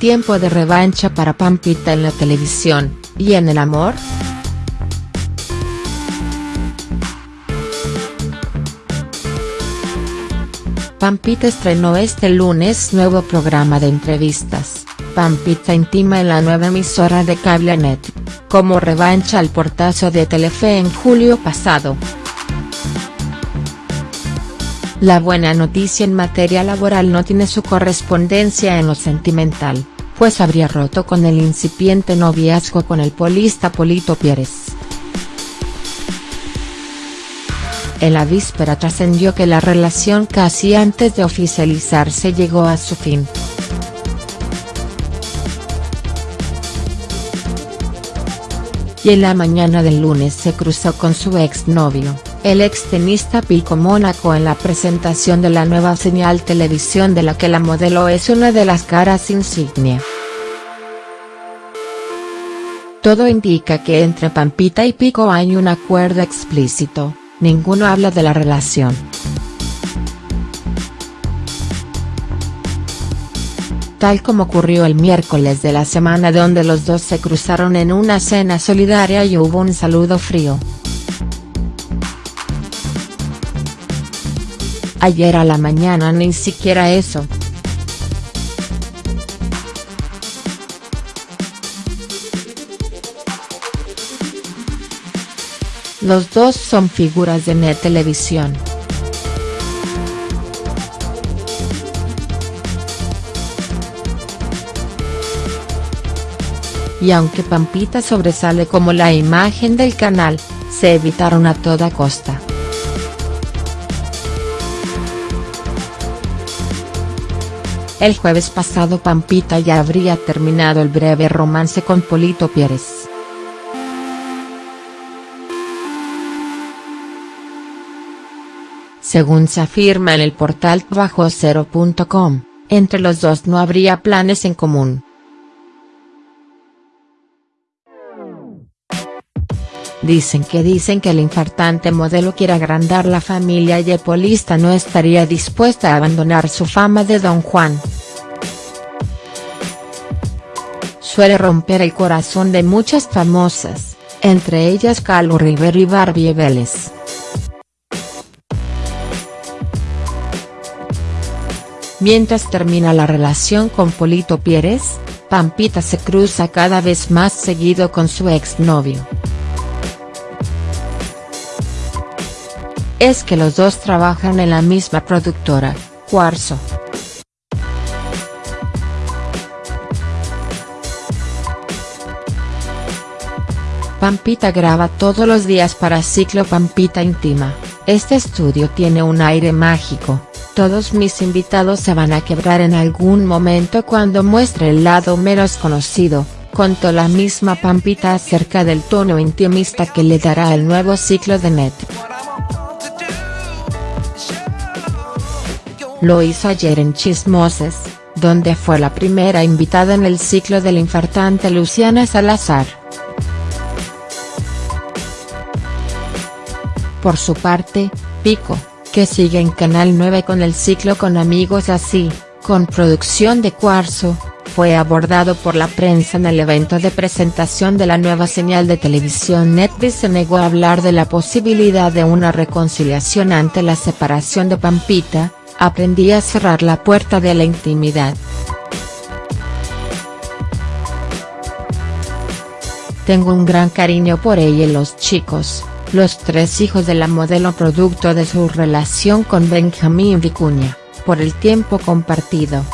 Tiempo de revancha para Pampita en la televisión, ¿y en el amor?. Pampita estrenó este lunes nuevo programa de entrevistas, Pampita Intima en la nueva emisora de Cablenet, como revancha al portazo de Telefe en julio pasado. La buena noticia en materia laboral no tiene su correspondencia en lo sentimental, pues habría roto con el incipiente noviazgo con el polista Polito Pérez. En la víspera trascendió que la relación casi antes de oficializarse llegó a su fin. Y en la mañana del lunes se cruzó con su exnovio, el extenista Pico Mónaco en la presentación de la nueva señal televisión de la que la modelo es una de las caras insignia. Todo indica que entre Pampita y Pico hay un acuerdo explícito ninguno habla de la relación. Tal como ocurrió el miércoles de la semana donde los dos se cruzaron en una cena solidaria y hubo un saludo frío. Ayer a la mañana ni siquiera eso. Los dos son figuras de Net Televisión. Y aunque Pampita sobresale como la imagen del canal, se evitaron a toda costa. El jueves pasado Pampita ya habría terminado el breve romance con Polito Pérez. Según se afirma en el portal bajo0.com, entre los dos no habría planes en común. Dicen que dicen que el infartante modelo quiere agrandar la familia y el polista no estaría dispuesta a abandonar su fama de Don Juan. Suele romper el corazón de muchas famosas, entre ellas Calo Rivero y Barbie Vélez. Mientras termina la relación con Polito Pérez, Pampita se cruza cada vez más seguido con su exnovio. Es que los dos trabajan en la misma productora, Cuarzo. Pampita graba todos los días para Ciclo Pampita Íntima, este estudio tiene un aire mágico, todos mis invitados se van a quebrar en algún momento cuando muestre el lado menos conocido, contó la misma Pampita acerca del tono intimista que le dará el nuevo ciclo de Net. Lo hizo ayer en Chismoses, donde fue la primera invitada en el ciclo del infartante Luciana Salazar. Por su parte, Pico, que sigue en Canal 9 con el ciclo Con Amigos Así, con producción de Cuarzo, fue abordado por la prensa en el evento de presentación de la nueva señal de televisión Netvis se negó a hablar de la posibilidad de una reconciliación ante la separación de Pampita, aprendí a cerrar la puerta de la intimidad. Tengo un gran cariño por ella y los chicos, los tres hijos de la modelo producto de su relación con Benjamín Vicuña, por el tiempo compartido.